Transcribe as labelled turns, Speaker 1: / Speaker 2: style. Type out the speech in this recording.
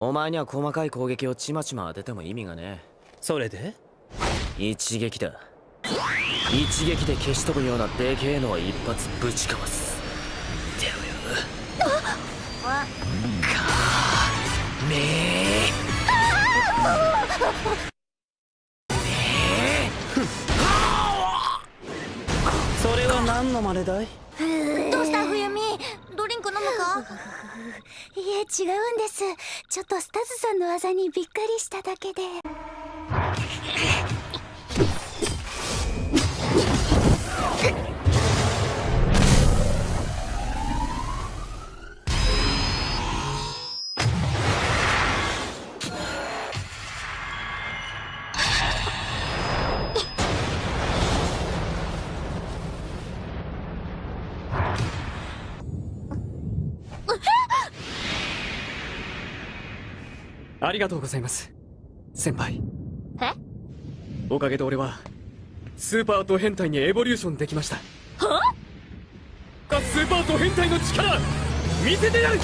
Speaker 1: お前には細かい攻撃をちまちま当てても意味がね
Speaker 2: それで？
Speaker 1: 一撃だ。一撃で消し飛ぶようなでけえのは一発ぶちかます。見てろよかめ
Speaker 2: それは何の真似だい？
Speaker 3: どうした？冬美？
Speaker 4: いえ違うんです。ちょっとスタズさんの技にびっくりしただけで。
Speaker 5: ありがとうございます。先輩。
Speaker 3: え？
Speaker 5: おかげで俺はスーパーと変態にエボリューションできました。
Speaker 3: は？
Speaker 5: スーパーと変態の力見せてやる